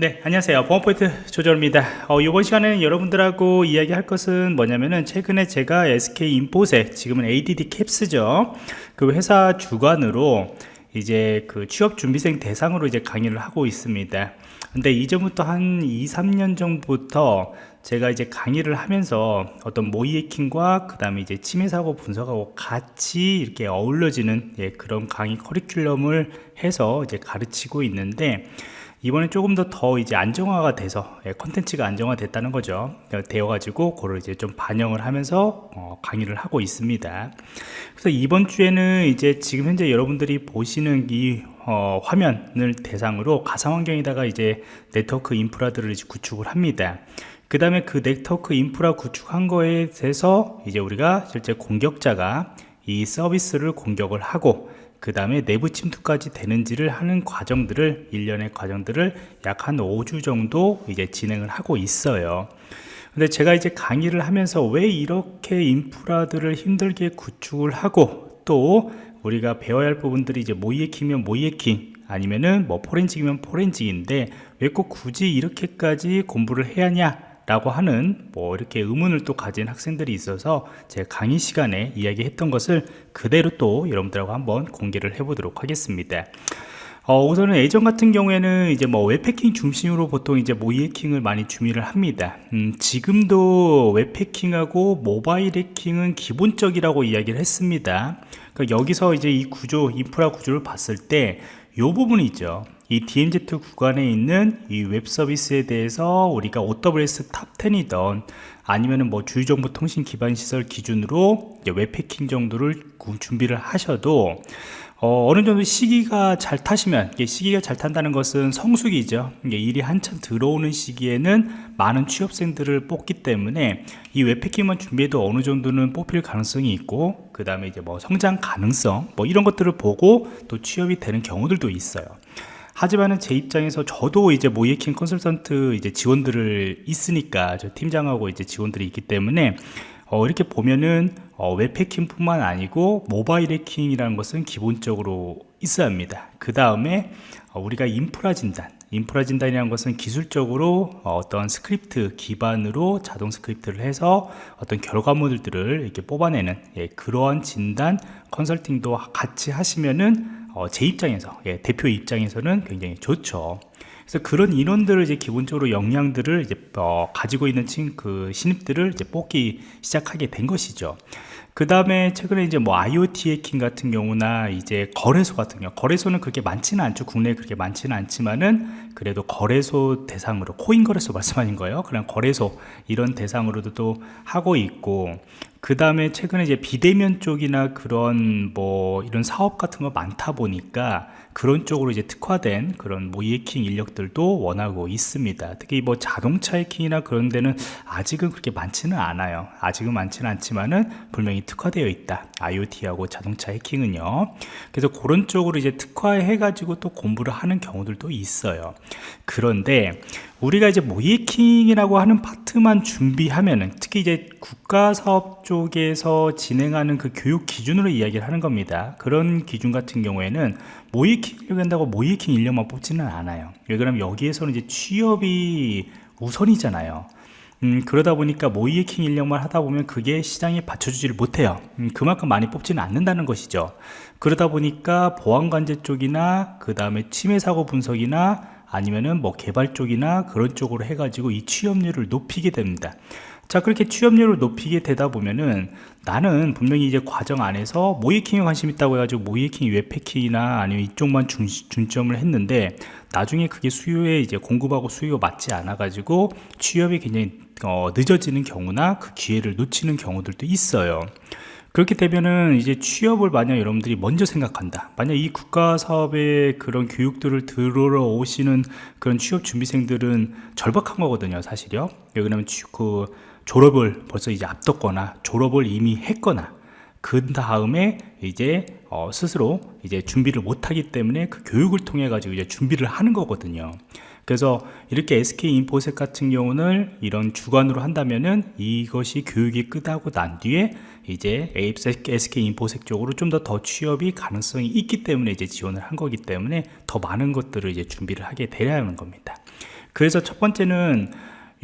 네 안녕하세요. 보안포인트 조절입니다. 어, 이번 시간에는 여러분들하고 이야기할 것은 뭐냐면은 최근에 제가 SK인포색 지금은 ADD 캡스죠. 그 회사 주관으로 이제 그 취업준비생 대상으로 이제 강의를 하고 있습니다. 근데 이전부터 한 2, 3년 전부터 제가 이제 강의를 하면서 어떤 모의 해킹과 그 다음에 이제 침해 사고 분석하고 같이 이렇게 어울려지는 예, 그런 강의 커리큘럼을 해서 이제 가르치고 있는데 이번에 조금 더 더 이제 안정화가 돼서 예, 컨텐츠가 안정화됐다는 거죠. 되어 가지고 그걸 이제 좀 반영을 하면서 어, 강의를 하고 있습니다. 그래서 이번 주에는 이제 지금 현재 여러분들이 보시는 이 어, 화면을 대상으로 가상 환경에다가 이제 네트워크 인프라들을 이제 구축을 합니다. 그 다음에 그 네트워크 인프라 구축한 거에 대해서 이제 우리가 실제 공격자가 이 서비스를 공격을 하고 그 다음에 내부 침투까지 되는지를 하는 과정들을 일련의 과정들을 약 한 5주 정도 이제 진행을 하고 있어요. 근데 제가 이제 강의를 하면서 왜 이렇게 인프라들을 힘들게 구축을 하고 또 우리가 배워야 할 부분들이 이제 모이해킹이면 모이해킹 아니면은 뭐 포렌직이면 포렌직인데 왜 꼭 굳이 이렇게까지 공부를 해야 하냐 라고 하는 뭐 이렇게 의문을 또 가진 학생들이 있어서 제 강의 시간에 이야기했던 것을 그대로 또 여러분들하고 한번 공개를 해 보도록 하겠습니다 어, 우선은 예전 같은 경우에는 이제 뭐 web해킹 중심으로 보통 이제 모의 해킹을 많이 준비를 합니다. 음, 지금도 web해킹하고 모바일 해킹은 기본적이라고 이야기를 했습니다. 그러니까 여기서 이제 이 구조, 인프라 구조를 봤을 때 이 부분이 있죠. 이 DMZ 구간에 있는 이 웹 서비스에 대해서 우리가 OWASP Top 10이던 아니면은 뭐 주요정보 통신 기반 시설 기준으로 웹 해킹 정도를 준비를 하셔도 어느 정도 시기가 잘 타시면 시기가 잘 탄다는 것은 성수기죠. 일이 한참 들어오는 시기에는 많은 취업생들을 뽑기 때문에 이 웹 해킹만 준비해도 어느 정도는 뽑힐 가능성이 있고 그 다음에 이제 뭐 성장 가능성 뭐 이런 것들을 보고 또 취업이 되는 경우들도 있어요 하지만은 제 입장에서 저도 이제 모의해킹 컨설턴트 이제 직원들을 있으니까 저 팀장하고 이제 직원들이 있기 때문에 어, 이렇게 보면은 어, 웹 해킹뿐만 아니고 모바일 해킹이라는 것은 기본적으로 있어야 합니다. 그 다음에 어, 우리가 인프라 진단 인프라 진단이라는 것은 기술적으로 어떤 스크립트 기반으로 자동 스크립트를 해서 어떤 결과물들을 이렇게 뽑아내는 예, 그러한 진단 컨설팅도 같이 하시면은 어, 제 입장에서 예, 대표 입장에서는 굉장히 좋죠. 그래서 그런 인원들을 이제 기본적으로 역량들을 이제 어, 가지고 있는 친, 그 신입들을 이제 뽑기 시작하게 된 것이죠 그 다음에 최근에 이제 뭐 IoT 해킹 같은 경우나 이제 거래소 같은 경우 거래소는 그렇게 많지는 않죠. 국내에 그렇게 많지는 않지만은 그래도 거래소 대상으로 코인 거래소 말씀하신 거예요? 그냥 거래소 이런 대상으로도 또 하고 있고 그 다음에 최근에 이제 비대면 쪽이나 그런 뭐 이런 사업 같은 거 많다 보니까 그런 쪽으로 이제 특화된 그런 모의 해킹 인력들도 원하고 있습니다. 특히 뭐 자동차 해킹이나 그런 데는 아직은 그렇게 많지는 않아요. 아직은 많지는 않지만은 분명히 특화되어 있다. IoT하고 자동차 해킹은요. 그래서 그런 쪽으로 이제 특화해 가지고 또 공부를 하는 경우들도 있어요. 그런데 우리가 이제 모이킹이라고 하는 파트만 준비하면은 특히 이제 국가 사업 쪽에서 진행하는 그 교육 기준으로 이야기를 하는 겁니다. 그런 기준 같은 경우에는 모이킹을 한다고 모이킹 인력만 뽑지는 않아요. 왜 그러면 여기에서는 이제 취업이 우선이잖아요. 음, 그러다 보니까 모이해킹 인력만 하다 보면 그게 시장에 받쳐주지를 못해요. 음, 그만큼 많이 뽑지는 않는다는 것이죠. 그러다 보니까 보안관제 쪽이나 그 다음에 침해 사고 분석이나 아니면은 뭐 개발 쪽이나 그런 쪽으로 해가지고 이 취업률을 높이게 됩니다. 자 그렇게 취업률을 높이게 되다 보면은 나는 분명히 이제 과정 안에서 모이킹에 관심 있다고 해가지고 모이킹 웹패킹이나 아니면 이쪽만 중, 중점을 했는데 나중에 그게 수요에 이제 공급하고 수요 맞지 않아 가지고 취업이 굉장히 어, 늦어지는 경우나 그 기회를 놓치는 경우들도 있어요 그렇게 되면은 이제 취업을 만약 여러분들이 먼저 생각한다. 만약 이 국가 사업의 그런 교육들을 들으러 오시는 그런 취업 준비생들은 절박한 거거든요 사실요. 왜냐면 그 졸업을 벌써 이제 앞뒀거나 졸업을 이미 했거나 그 다음에 이제 어 스스로 이제 준비를 못하기 때문에 그 교육을 통해 가지고 이제 준비를 하는 거거든요 그래서 이렇게 SK 인포셋 같은 경우는 이런 주관으로 한다면은 이것이 교육이 끝나고 난 뒤에 이제 SK 인포색 쪽으로 좀 더 더 취업이 가능성이 있기 때문에 이제 지원을 한 거기 때문에 더 많은 것들을 이제 준비를 하게 되려 하는 겁니다. 그래서 첫 번째는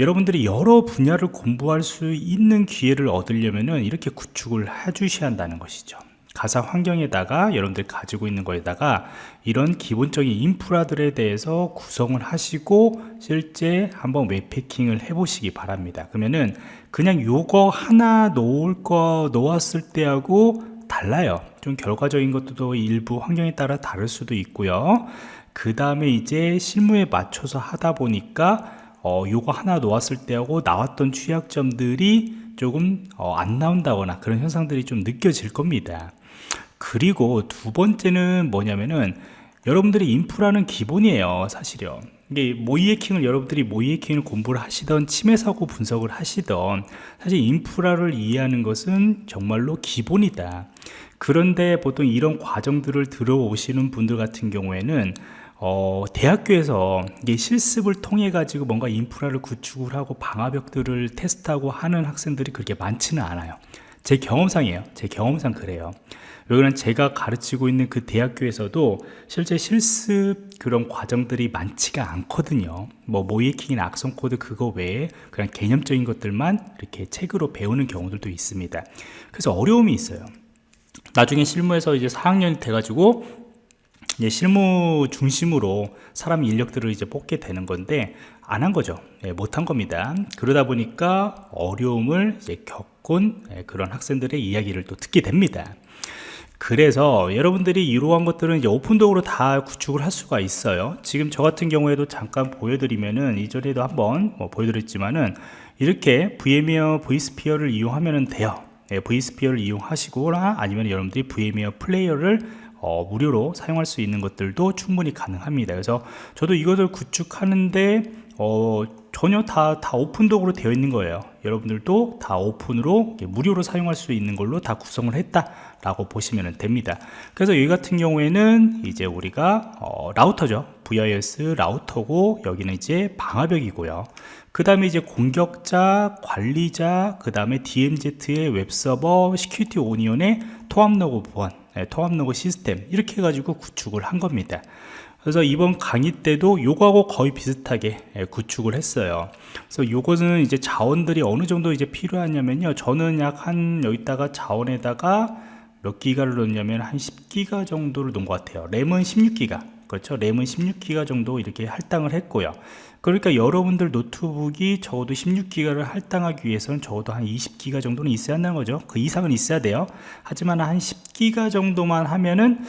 여러분들이 여러 분야를 공부할 수 있는 기회를 얻으려면은 이렇게 구축을 해주셔야 한다는 것이죠. 가상 환경에다가 여러분들이 가지고 있는 거에다가 이런 기본적인 인프라들에 대해서 구성을 하시고 실제 한번 웹패킹을 해 보시기 바랍니다. 그러면은 그냥 요거 하나 놓을 거 놓았을 때하고 달라요. 좀 결과적인 것도 일부 환경에 따라 다를 수도 있고요. 그 다음에 이제 실무에 맞춰서 하다 보니까 어, 요거 하나 놓았을 때하고 나왔던 취약점들이 조금 어, 안 나온다거나 그런 현상들이 좀 느껴질 겁니다 그리고 두 번째는 뭐냐면은 여러분들이 인프라는 기본이에요 사실요. 이게 모이해킹을 여러분들이 모이해킹을 공부를 하시던 침해 사고 분석을 하시던 사실 인프라를 이해하는 것은 정말로 기본이다. 그런데 보통 이런 과정들을 들어오시는 분들 같은 경우에는 어, 대학교에서 이게 실습을 통해 가지고 뭔가 인프라를 구축을 하고 방화벽들을 테스트하고 하는 학생들이 그렇게 많지는 않아요 제 경험상이에요. 제 경험상 그래요. 왜냐면 제가 가르치고 있는 그 대학교에서도 실제 실습 그런 과정들이 많지가 않거든요. 뭐 모의해킹이나 악성 코드 그거 외에 그냥 개념적인 것들만 이렇게 책으로 배우는 경우들도 있습니다. 그래서 어려움이 있어요. 나중에 실무에서 이제 4학년이 돼가지고 이제 실무 중심으로 사람 인력들을 이제 뽑게 되는 건데 안 한 거죠. 네, 못한 겁니다. 그러다 보니까 어려움을 이제 겪은 네, 그런 학생들의 이야기를 또 듣게 됩니다. 그래서 여러분들이 이러한 것들은 이제 오픈도어로 다 구축을 할 수가 있어요. 지금 저 같은 경우에도 잠깐 보여드리면은 이전에도 한번 뭐 보여드렸지만은 이렇게 VMware vSphere를 이용하면 돼요. 네, vSphere를 이용하시거나 아니면 여러분들이 VMware 플레이어를 어, 무료로 사용할 수 있는 것들도 충분히 가능합니다. 그래서 저도 이것을 구축하는데 어, 전혀 다, 다 오픈독으로 되어 있는 거예요 여러분들도 다 오픈으로 무료로 사용할 수 있는 걸로 다 구성을 했다 라고 보시면 됩니다. 그래서 여기 같은 경우에는 이제 우리가 어, 라우터죠. VyOS 라우터고 여기는 이제 방화벽이고요. 그 다음에 이제 공격자 관리자 그 다음에 DMZ의 웹서버 Security Onion의 통합 로그 보안 네, 통합 로그 시스템 이렇게 해가지고 구축을 한 겁니다 그래서 이번 강의 때도 요거하고 거의 비슷하게 예, 구축을 했어요. 그래서 요것은 이제 자원들이 어느 정도 이제 필요하냐면요. 저는 약 한 여기다가 자원에다가 몇 기가를 넣냐면 한 10기가 정도를 놓은 것 같아요. 램은 16기가 그렇죠? 램은 16기가 정도 이렇게 할당을 했고요. 그러니까 여러분들 노트북이 적어도 16기가를 할당하기 위해서는 적어도 한 20기가 정도는 있어야 한다는 거죠. 그 이상은 있어야 돼요. 하지만 한 10기가 정도만 하면은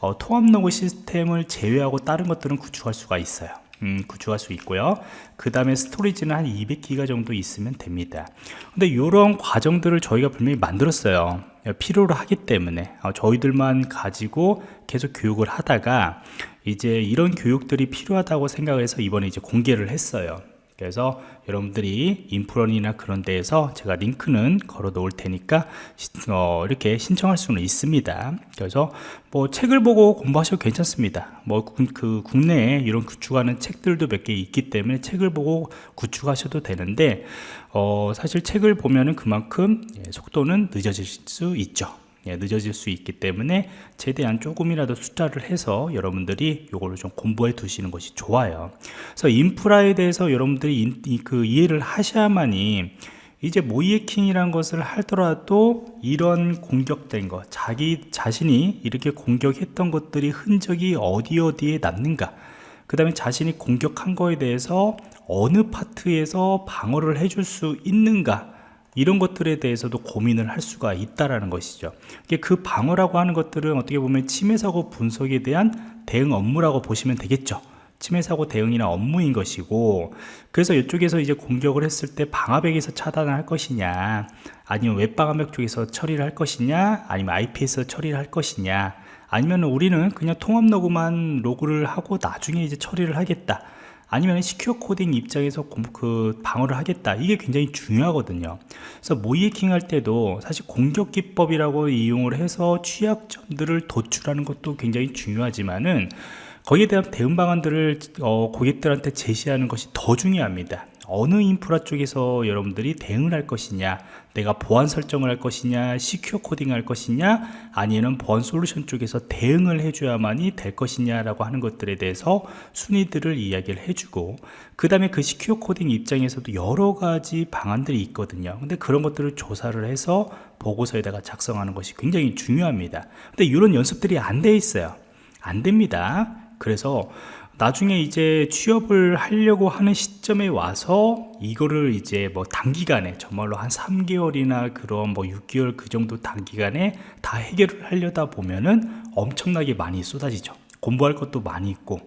어, 통합 로그 시스템을 제외하고 다른 것들은 구축할 수가 있어요. 음, 구축할 수 있고요. 그 다음에 스토리지는 한 200기가 정도 있으면 됩니다. 근데 이런 과정들을 저희가 분명히 만들었어요. 필요로 하기 때문에. 어, 저희들만 가지고 계속 교육을 하다가 이제 이런 교육들이 필요하다고 생각을 해서 이번에 이제 공개를 했어요. 그래서 여러분들이 인프런이나 그런 데에서 제가 링크는 걸어 놓을 테니까 어, 이렇게 신청할 수는 있습니다. 그래서 뭐 책을 보고 공부하셔도 괜찮습니다. 뭐 그 국내에 이런 구축하는 책들도 몇 개 있기 때문에 책을 보고 구축하셔도 되는데 어, 사실 책을 보면은 그만큼 예, 속도는 늦어질 수 있죠. 예, 늦어질 수 있기 때문에 최대한 조금이라도 숫자를 해서 여러분들이 이거를 좀 공부해 두시는 것이 좋아요. 그래서 인프라에 대해서 여러분들이 인, 그 이해를 하셔야만이 이제 모이해킹이란 것을 하더라도 이런 공격된 것 자기 자신이 이렇게 공격했던 것들이 흔적이 어디 어디에 남는가 그 다음에 자신이 공격한 거에 대해서 어느 파트에서 방어를 해줄 수 있는가 이런 것들에 대해서도 고민을 할 수가 있다라는 것이죠. 그 방어라고 하는 것들은 어떻게 보면 침해 사고 분석에 대한 대응 업무라고 보시면 되겠죠. 침해 사고 대응이나 업무인 것이고 그래서 이쪽에서 이제 공격을 했을 때 방화벽에서 차단을 할 것이냐 아니면 웹방화벽 쪽에서 처리를 할 것이냐 아니면 IP에서 처리를 할 것이냐 아니면 우리는 그냥 통합 로그만 로그를 하고 나중에 이제 처리를 하겠다 아니면 시큐어 코딩 입장에서 그 방어를 하겠다. 이게 굉장히 중요하거든요. 그래서 모이해킹 할 때도 사실 공격 기법이라고 이용을 해서 취약점들을 도출하는 것도 굉장히 중요하지만은 거기에 대한 대응 방안들을 어, 고객들한테 제시하는 것이 더 중요합니다 어느 인프라 쪽에서 여러분들이 대응을 할 것이냐 내가 보안 설정을 할 것이냐 시큐어 코딩 할 것이냐 아니면 보안 솔루션 쪽에서 대응을 해줘야만이 될 것이냐 라고 하는 것들에 대해서 순위들을 이야기를 해주고 그 다음에 그 시큐어 코딩 입장에서도 여러 가지 방안들이 있거든요. 근데 그런 것들을 조사를 해서 보고서에다가 작성하는 것이 굉장히 중요합니다. 근데 이런 연습들이 안 돼 있어요. 안 됩니다 그래서 나중에 이제 취업을 하려고 하는 시점에 와서 이거를 이제 뭐 단기간에 정말로 한 3개월이나 그런 뭐 6개월 그 정도 단기간에 다 해결을 하려다 보면은 엄청나게 많이 쏟아지죠. 공부할 것도 많이 있고.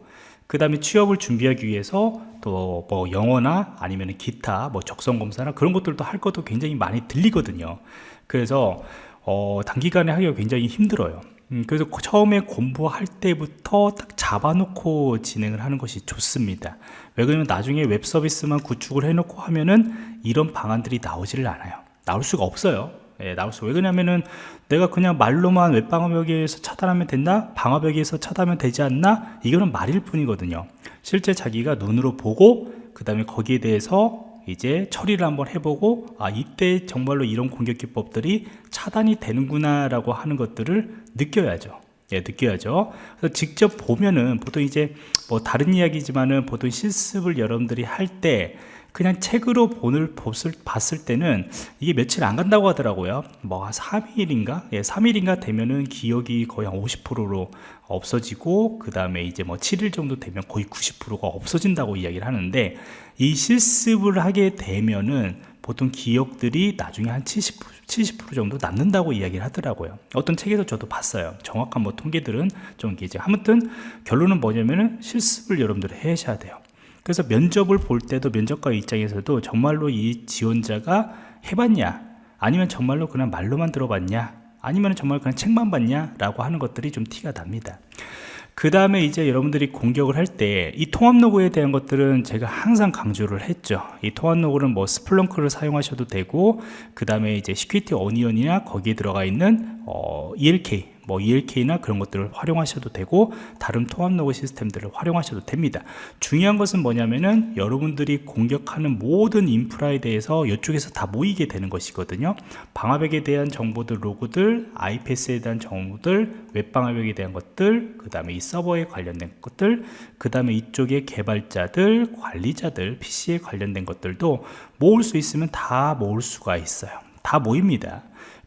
그 다음에 취업을 준비하기 위해서 또 뭐 영어나 아니면 기타 뭐 적성 검사나 그런 것들도 할 것도 굉장히 많이 들리거든요. 그래서 어 단기간에 하기가 굉장히 힘들어요 음, 그래서 처음에 공부할 때부터 딱 잡아놓고 진행을 하는 것이 좋습니다. 왜 그러면 나중에 웹 서비스만 구축을 해놓고 하면은 이런 방안들이 나오지를 않아요. 나올 수가 없어요. 예, 나올 수 왜 그러냐면은 내가 그냥 말로만 웹방어벽에서 차단하면 된다? 방어벽에서 차단하면 되지 않나? 이거는 말일 뿐이거든요. 실제 자기가 눈으로 보고 그 다음에 거기에 대해서 이제 처리를 한번 해보고 아 이때 정말로 이런 공격 기법들이 차단이 되는구나 라고 하는 것들을 느껴야죠 예, 느껴야죠. 그래서 직접 보면은 보통 이제 뭐 다른 이야기지만은 보통 실습을 여러분들이 할 때 그냥 책으로 본을 봤을, 때는 이게 며칠 안 간다고 하더라고요. 뭐 3일인가? 예, 3일인가 되면은 기억이 거의 한 50%로 없어지고 그 다음에 이제 뭐 7일 정도 되면 거의 90%가 없어진다고 이야기를 하는데 이 실습을 하게 되면은 보통 기억들이 나중에 한 70%, 70% 정도 남는다고 이야기를 하더라고요. 어떤 책에서 저도 봤어요. 정확한 뭐 통계들은 좀 이제 아무튼 결론은 뭐냐면은 실습을 여러분들이 해셔야 돼요. 그래서 면접을 볼 때도 면접관 입장에서도 정말로 이 지원자가 해봤냐 아니면 정말로 그냥 말로만 들어봤냐 아니면 정말 그냥 책만 봤냐 라고 하는 것들이 좀 티가 납니다 그 다음에 이제 여러분들이 공격을 할 때 이 통합 로그에 대한 것들은 제가 항상 강조를 했죠. 이 통합 로그는 뭐 Splunk를 사용하셔도 되고 그 다음에 이제 Security Onion이나 거기에 들어가 있는 어, ELK 뭐 ELK나 그런 것들을 활용하셔도 되고 다른 통합 로그 시스템들을 활용하셔도 됩니다. 중요한 것은 뭐냐면은 여러분들이 공격하는 모든 인프라에 대해서 이쪽에서 다 모이게 되는 것이거든요. 방화벽에 대한 정보들 로그들 IPS에 대한 정보들 웹방화벽에 대한 것들 그 다음에 이 서버에 관련된 것들 그 다음에 이쪽에 개발자들 관리자들 PC에 관련된 것들도 모을 수 있으면 다 모을 수가 있어요. 다 모입니다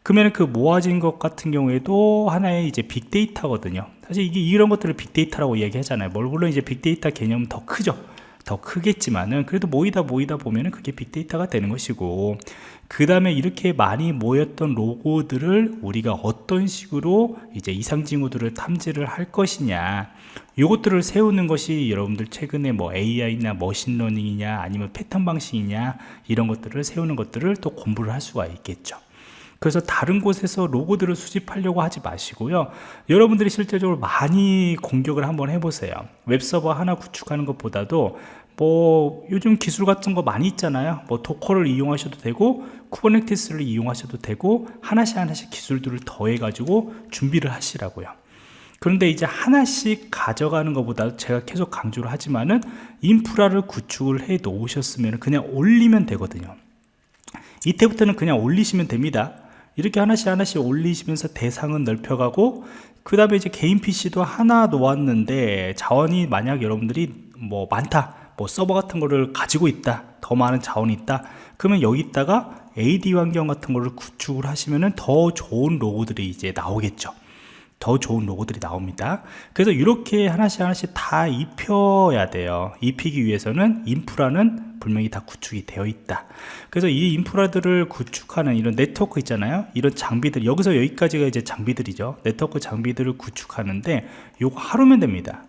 그러면 그 모아진 것 같은 경우에도 하나의 이제 빅데이터거든요. 사실 이게 이런 것들을 빅데이터라고 이야기하잖아요. 물론 이제 빅데이터 개념은 더 크죠. 더 크겠지만은 그래도 모이다 모이다 보면은 그게 빅데이터가 되는 것이고 그 다음에 이렇게 많이 모였던 로고들을 우리가 어떤 식으로 이제 이상 징후들을 탐지를 할 것이냐 이것들을 세우는 것이 여러분들 최근에 뭐 AI나 머신러닝이냐 아니면 패턴 방식이냐 이런 것들을 세우는 것들을 또 공부를 할 수가 있겠죠 그래서 다른 곳에서 로고들을 수집하려고 하지 마시고요. 여러분들이 실제적으로 많이 공격을 한번 해보세요. 웹서버 하나 구축하는 것보다도 뭐 요즘 기술 같은 거 많이 있잖아요. 뭐 Docker를 이용하셔도 되고 Kubernetes를 이용하셔도 되고 하나씩 하나씩 기술들을 더해 가지고 준비를 하시라고요. 그런데 이제 하나씩 가져가는 것보다 제가 계속 강조를 하지만은 인프라를 구축을 해 놓으셨으면 그냥 올리면 되거든요. 이때부터는 그냥 올리시면 됩니다 이렇게 하나씩 하나씩 올리시면서 대상은 넓혀가고 그 다음에 이제 개인 PC도 하나 놓았는데 자원이 만약 여러분들이 뭐 많다 뭐 서버 같은 거를 가지고 있다 더 많은 자원이 있다 그러면 여기다가 AD 환경 같은 거를 구축을 하시면은 더 좋은 로고들이 이제 나오겠죠 더 좋은 로고들이 나옵니다. 그래서 이렇게 하나씩 하나씩 다 입혀야 돼요. 입히기 위해서는 인프라는 분명히 다 구축이 되어 있다. 그래서 이 인프라들을 구축하는 이런 네트워크 있잖아요. 이런 장비들 여기서 여기까지가 이제 장비들이죠. 네트워크 장비들을 구축하는데 요거 하루면 됩니다.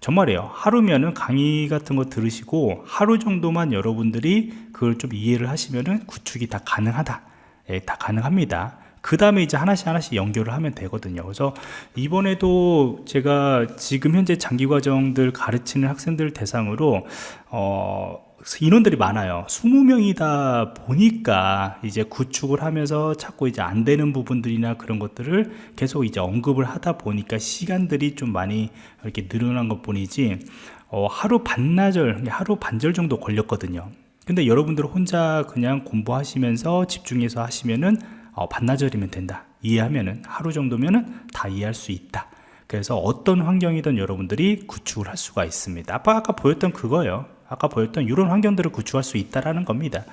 정말이에요. 하루면은 강의 같은 거 들으시고 하루 정도만 여러분들이 그걸 좀 이해를 하시면은 구축이 다 가능하다. 예, 다 가능합니다 그 다음에 이제 하나씩 하나씩 연결을 하면 되거든요. 그래서 이번에도 제가 지금 현재 장기 과정들 가르치는 학생들 대상으로 어, 인원들이 많아요. 20명이다 보니까 이제 구축을 하면서 자꾸 이제 안 되는 부분들이나 그런 것들을 계속 이제 언급을 하다 보니까 시간들이 좀 많이 이렇게 늘어난 것 뿐이지 어, 하루 반나절 하루 반절 정도 걸렸거든요. 근데 여러분들 혼자 그냥 공부하시면서 집중해서 하시면은 어, 반나절이면 된다. 이해하면은 하루 정도면은 다 이해할 수 있다. 그래서 어떤 환경이든 여러분들이 구축을 할 수가 있습니다. 아까 아까 보였던 그거예요 아까 보였던 이런 환경들을 구축할 수 있다라는 겁니다.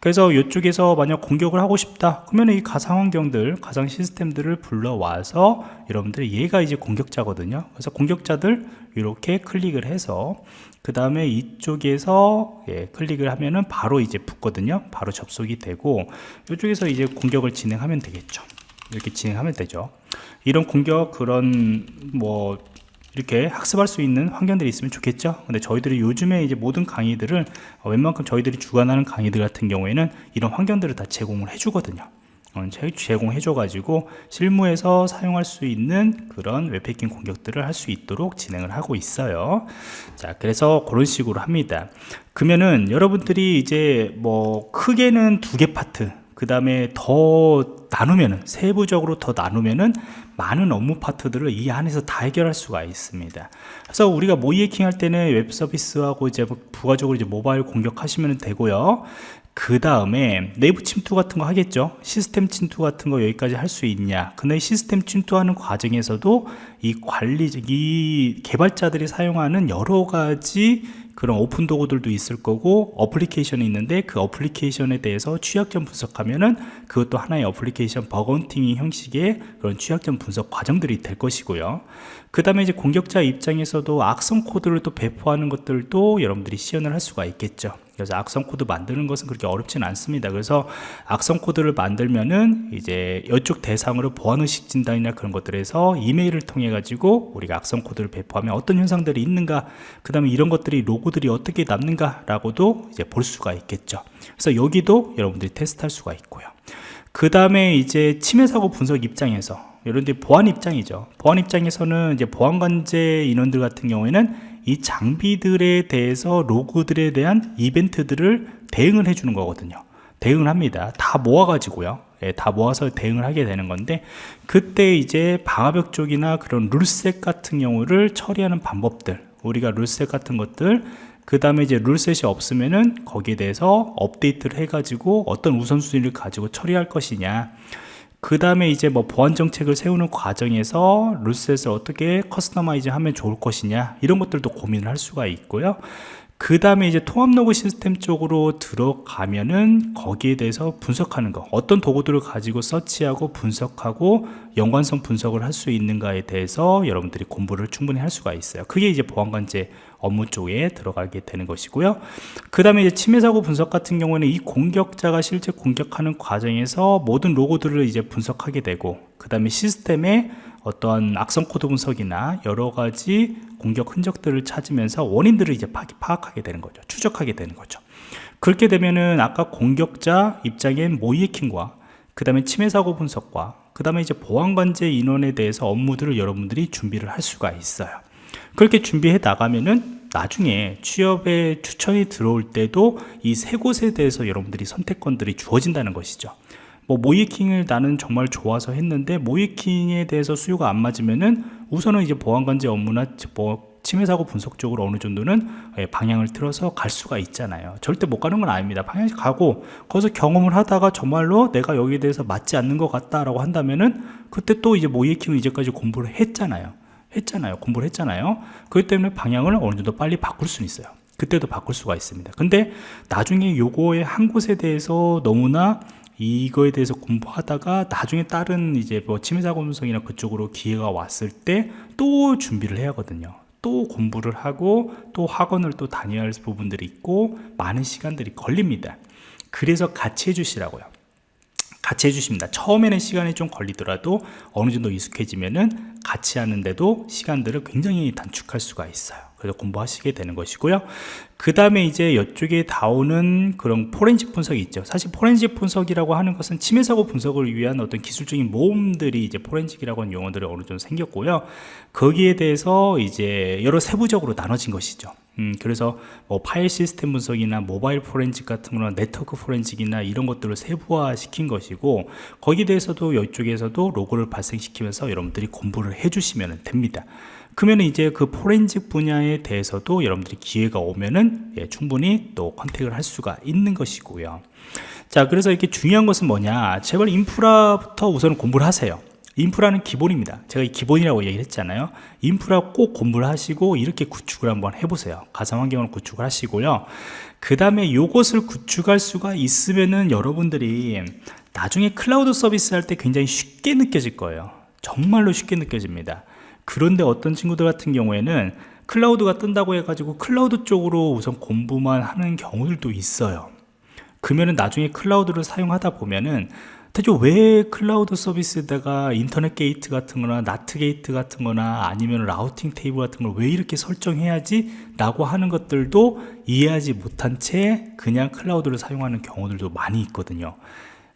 그래서 이쪽에서 만약 공격을 하고 싶다 그러면 이 가상 환경들 가상 시스템들을 불러와서 여러분들이 얘가 이제 공격자거든요. 그래서 공격자들 이렇게 클릭을 해서 그 다음에 이쪽에서 예, 클릭을 하면은 바로 이제 붙거든요. 바로 접속이 되고 이쪽에서 이제 공격을 진행하면 되겠죠. 이렇게 진행하면 되죠. 이런 공격 그런 뭐 이렇게 학습할 수 있는 환경들이 있으면 좋겠죠? 근데 저희들이 요즘에 이제 모든 강의들을 어, 웬만큼 저희들이 주관하는 강의들 같은 경우에는 이런 환경들을 다 제공을 해 주거든요. 어, 제공해 줘 가지고 실무에서 사용할 수 있는 그런 웹해킹 공격들을 할 수 있도록 진행을 하고 있어요. 자 그래서 그런 식으로 합니다. 그러면은 여러분들이 이제 뭐 크게는 두 개 파트 그 다음에 더 나누면은 세부적으로 더 나누면은 많은 업무 파트들을 이 안에서 다 해결할 수가 있습니다. 그래서 우리가 모의 해킹 할 때는 웹 서비스하고 이제 부가적으로 이제 모바일 공격하시면 되고요. 그 다음에 내부 침투 같은 거 하겠죠? 시스템 침투 같은 거 여기까지 할 수 있냐? 근데 시스템 침투하는 과정에서도 이 관리 이 개발자들이 사용하는 여러 가지 그런 오픈 도구들도 있을 거고 어플리케이션이 있는데 그 어플리케이션에 대해서 취약점 분석하면은 그것도 하나의 어플리케이션 bug hunting 형식의 그런 취약점 분석 과정들이 될 것이고요. 그 다음에 이제 공격자 입장에서도 악성 코드를 또 배포하는 것들도 여러분들이 시연을 할 수가 있겠죠 그래서 악성 코드 만드는 것은 그렇게 어렵지는 않습니다. 그래서 악성 코드를 만들면은 이제 이쪽 대상으로 보안의식 진단이나 그런 것들에서 이메일을 통해 가지고 우리가 악성 코드를 배포하면 어떤 현상들이 있는가 그 다음에 이런 것들이 로고들이 어떻게 남는가 라고도 이제 볼 수가 있겠죠. 그래서 여기도 여러분들이 테스트할 수가 있고요. 그 다음에 이제 침해 사고 분석 입장에서 이런 데 보안 입장이죠. 보안 입장에서는 이제 보안관제 인원들 같은 경우에는 이 장비들에 대해서 로그들에 대한 이벤트들을 대응을 해주는 거거든요. 대응을 합니다. 다 모아 가지고요. 예, 다 모아서 대응을 하게 되는 건데 그때 이제 방화벽 쪽이나 그런 룰셋 같은 경우를 처리하는 방법들 우리가 룰셋 같은 것들 그 다음에 이제 ruleset이 없으면은 거기에 대해서 업데이트를 해가지고 어떤 우선순위를 가지고 처리할 것이냐 그 다음에 이제 뭐 보안 정책을 세우는 과정에서 ruleset을 어떻게 customize 하면 좋을 것이냐 이런 것들도 고민을 할 수가 있고요 그 다음에 이제 통합 로그 시스템 쪽으로 들어가면은 거기에 대해서 분석하는 거 어떤 도구들을 가지고 서치하고 분석하고 연관성 분석을 할 수 있는가에 대해서 여러분들이 공부를 충분히 할 수가 있어요. 그게 이제 보안관제 업무 쪽에 들어가게 되는 것이고요. 그 다음에 이제 침해 사고 분석 같은 경우는 이 공격자가 실제 공격하는 과정에서 모든 로그들을 이제 분석하게 되고 그 다음에 시스템에 어떠한 악성 코드 분석이나 여러 가지 공격 흔적들을 찾으면서 원인들을 이제 파악하게 되는 거죠. 추적하게 되는 거죠. 그렇게 되면은 아까 공격자 입장엔 모의해킹과 그 다음에 침해 사고 분석과 그 다음에 이제 보안관제 인원에 대해서 업무들을 여러분들이 준비를 할 수가 있어요. 그렇게 준비해 나가면은 나중에 취업에 추천이 들어올 때도 이 세 곳에 대해서 여러분들이 선택권들이 주어진다는 것이죠 뭐 모이킹을 나는 정말 좋아서 했는데 모이킹에 대해서 수요가 안 맞으면은 우선은 이제 보안관제 업무나 뭐 침해 사고 분석 쪽으로 어느 정도는 예, 방향을 틀어서 갈 수가 있잖아요. 절대 못 가는 건 아닙니다. 방향 가고 거기서 경험을 하다가 정말로 내가 여기에 대해서 맞지 않는 것 같다라고 한다면은 그때 또 이제 모이킹을 이제까지 공부를 했잖아요. 했잖아요. 공부를 했잖아요. 그렇기 때문에 방향을 어느 정도 빨리 바꿀 수는 있어요. 그때도 바꿀 수가 있습니다. 근데 나중에 요거의 한 곳에 대해서 너무나 이거에 대해서 공부하다가 나중에 다른 이제 뭐 침해사고 분석이나 그쪽으로 기회가 왔을 때 또 준비를 해야 하거든요. 또 공부를 하고 또 학원을 또 다녀야 할 부분들이 있고 많은 시간들이 걸립니다. 그래서 같이 해주시라고요. 같이 해주십니다. 처음에는 시간이 좀 걸리더라도 어느 정도 익숙해지면은 같이 하는데도 시간들을 굉장히 단축할 수가 있어요. 그래서 공부하시게 되는 것이고요. 그 다음에 이제 이쪽에 나오는 그런 포렌식 분석이 있죠. 사실 포렌식 분석이라고 하는 것은 침해 사고 분석을 위한 어떤 기술적인 모험들이 이제 포렌식이라고 하는 용어들이 어느 정도 생겼고요. 거기에 대해서 이제 여러 세부적으로 나눠진 것이죠. 음, 그래서 뭐 파일 시스템 분석이나 모바일 포렌식 같은 거나 네트워크 포렌식이나 이런 것들을 세부화 시킨 것이고 거기에 대해서도 이쪽에서도 로그를 발생시키면서 여러분들이 공부를 해주시면 됩니다. 그러면 이제 그 포렌식 분야에 대해서도 여러분들이 기회가 오면은 예, 충분히 또 contact을 할 수가 있는 것이고요. 자, 그래서 이렇게 중요한 것은 뭐냐? 제발 인프라부터 우선 공부를 하세요. 인프라는 기본입니다. 제가 이 기본이라고 얘기를 했잖아요. 인프라 꼭 공부를 하시고 이렇게 구축을 한번 해보세요. 가상 환경을 구축을 하시고요. 그 다음에 요것을 구축할 수가 있으면은 여러분들이 나중에 클라우드 서비스 할 때 굉장히 쉽게 느껴질 거예요. 정말로 쉽게 느껴집니다. 그런데 어떤 친구들 같은 경우에는 클라우드가 뜬다고 해가지고 클라우드 쪽으로 우선 공부만 하는 경우들도 있어요. 그러면은 나중에 클라우드를 사용하다 보면은 대체 왜 클라우드 서비스에다가 인터넷 게이트 같은 거나 NAT gate 같은 거나 아니면 routing table 같은 걸 왜 이렇게 설정해야지 라고 하는 것들도 이해하지 못한 채 그냥 클라우드를 사용하는 경우들도 많이 있거든요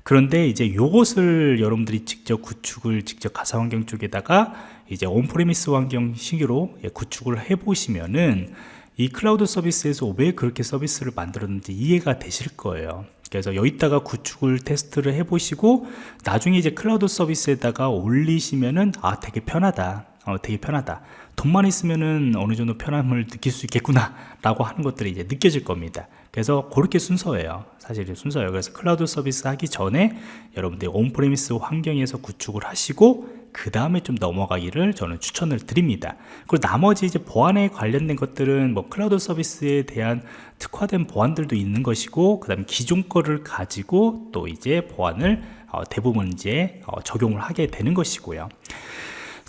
그런데 이제 요것을 여러분들이 직접 구축을 직접 가상 환경 쪽에다가 이제 on-premise 환경 식으로 예, 구축을 해 보시면은 이 클라우드 서비스에서 왜 그렇게 서비스를 만들었는지 이해가 되실 거예요. 그래서 여기다가 구축을 테스트를 해 보시고 나중에 이제 클라우드 서비스에다가 올리시면은 아 되게 편하다 어, 되게 편하다. 돈만 있으면은 어느 정도 편함을 느낄 수 있겠구나 라고 하는 것들이 이제 느껴질 겁니다. 그래서 그렇게 순서예요. 사실 순서예요. 그래서 클라우드 서비스 하기 전에 여러분들 on-premise 환경에서 구축을 하시고 그 다음에 좀 넘어가기를 저는 추천을 드립니다. 그리고 나머지 이제 보안에 관련된 것들은 뭐 클라우드 서비스에 대한 특화된 보안들도 있는 것이고 그 다음에 기존 거를 가지고 또 이제 보안을 어, 대부분 이제 어, 적용을 하게 되는 것이고요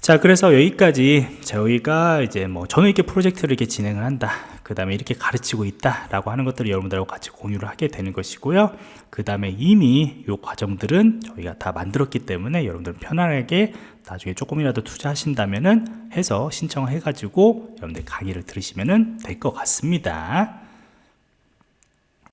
자 그래서 여기까지 저희가 이제 뭐 저는 이렇게 프로젝트를 이렇게 진행을 한다 그 다음에 이렇게 가르치고 있다 라고 하는 것들을 여러분들하고 같이 공유를 하게 되는 것이고요. 그 다음에 이미 이 과정들은 저희가 다 만들었기 때문에 여러분들 편안하게 나중에 조금이라도 투자하신다면은 해서 신청해 가지고 여러분들 강의를 들으시면 될것 같습니다